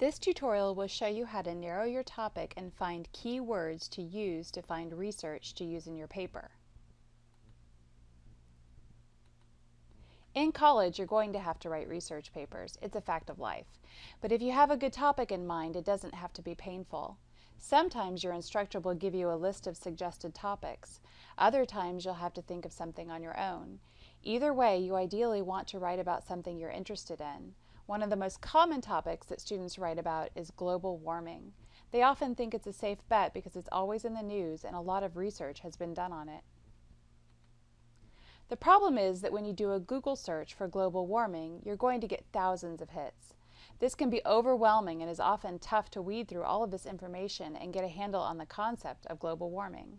This tutorial will show you how to narrow your topic and find key words to use to find research to use in your paper. In college, you're going to have to write research papers. It's a fact of life. But if you have a good topic in mind, it doesn't have to be painful. Sometimes your instructor will give you a list of suggested topics. Other times you'll have to think of something on your own. Either way, you ideally want to write about something you're interested in. One of the most common topics that students write about is global warming. They often think it's a safe bet because it's always in the news and a lot of research has been done on it. The problem is that when you do a Google search for global warming, you're going to get thousands of hits. This can be overwhelming and is often tough to weed through all of this information and get a handle on the concept of global warming.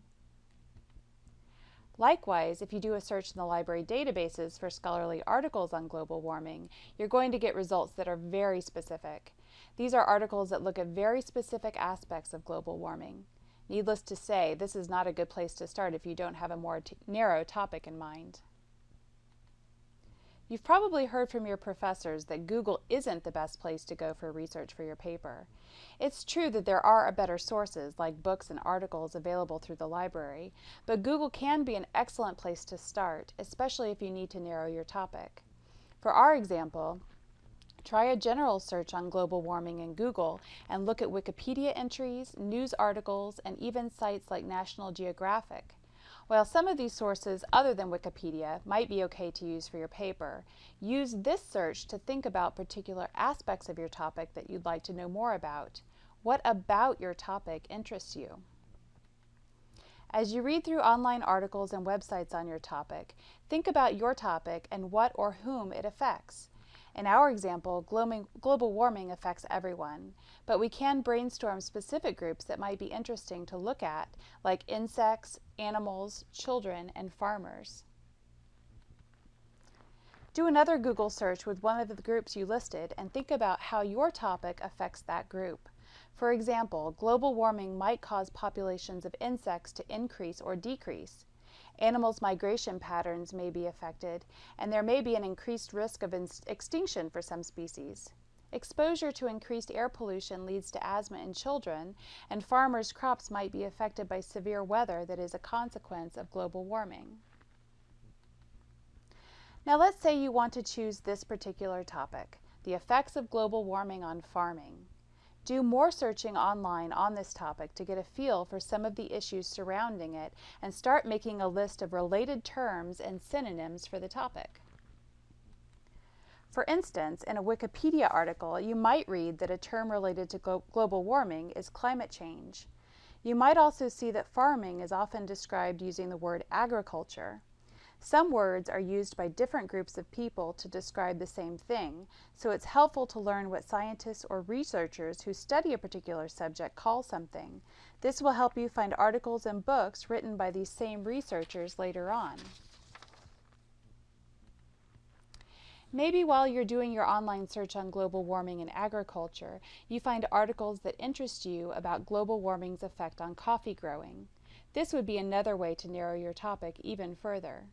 Likewise, if you do a search in the library databases for scholarly articles on global warming, you're going to get results that are very specific. These are articles that look at very specific aspects of global warming. Needless to say, this is not a good place to start if you don't have a more narrow topic in mind. You've probably heard from your professors that Google isn't the best place to go for research for your paper. It's true that there are better sources like books and articles available through the library, but Google can be an excellent place to start, especially if you need to narrow your topic. For our example, Try a general search on global warming in Google and look at Wikipedia entries, news articles, and even sites like National Geographic. While some of these sources other than Wikipedia might be okay to use for your paper, use this search to think about particular aspects of your topic that you'd like to know more about. What about your topic interests you? As you read through online articles and websites on your topic, think about your topic and what or whom it affects. In our example, global warming affects everyone, but we can brainstorm specific groups that might be interesting to look at, like insects, animals, children, and farmers. Do another Google search with one of the groups you listed and think about how your topic affects that group. For example, global warming might cause populations of insects to increase or decrease. Animals' migration patterns may be affected, and there may be an increased risk of extinction for some species. Exposure to increased air pollution leads to asthma in children, and farmers' crops might be affected by severe weather that is a consequence of global warming. Now let's say you want to choose this particular topic, the effects of global warming on farming. Do more searching online on this topic to get a feel for some of the issues surrounding it and start making a list of related terms and synonyms for the topic. For instance, in a Wikipedia article, you might read that a term related to glo global warming is climate change. You might also see that farming is often described using the word agriculture. Some words are used by different groups of people to describe the same thing, so it's helpful to learn what scientists or researchers who study a particular subject call something. This will help you find articles and books written by these same researchers later on. Maybe while you're doing your online search on global warming and agriculture, you find articles that interest you about global warming's effect on coffee growing. This would be another way to narrow your topic even further.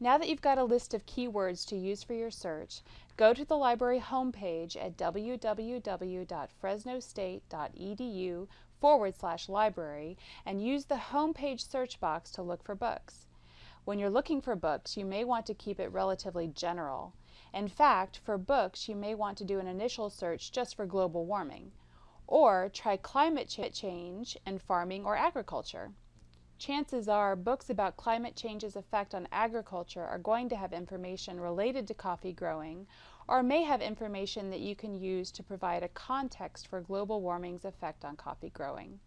Now that you've got a list of keywords to use for your search, go to the library homepage at www.fresnostate.edu forward slash library and use the homepage search box to look for books. When you're looking for books, you may want to keep it relatively general. In fact, for books, you may want to do an initial search just for global warming, or try climate change and farming or agriculture chances are books about climate change's effect on agriculture are going to have information related to coffee growing or may have information that you can use to provide a context for global warming's effect on coffee growing.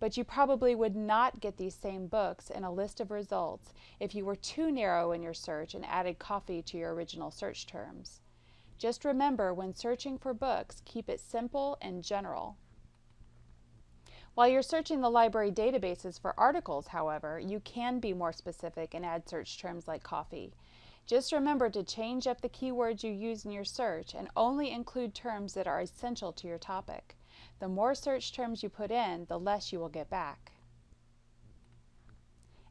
But you probably would not get these same books in a list of results if you were too narrow in your search and added coffee to your original search terms. Just remember when searching for books, keep it simple and general. While you're searching the library databases for articles, however, you can be more specific and add search terms like coffee. Just remember to change up the keywords you use in your search and only include terms that are essential to your topic. The more search terms you put in, the less you will get back.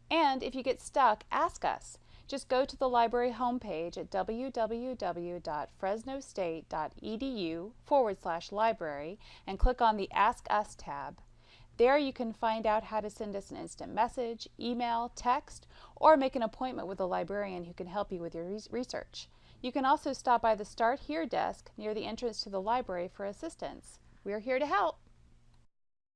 And if you get stuck, ask us. Just go to the library homepage at www.fresnostate.edu forward slash library and click on the Ask Us tab. There you can find out how to send us an instant message, email, text, or make an appointment with a librarian who can help you with your research. You can also stop by the Start Here desk near the entrance to the library for assistance. We're here to help.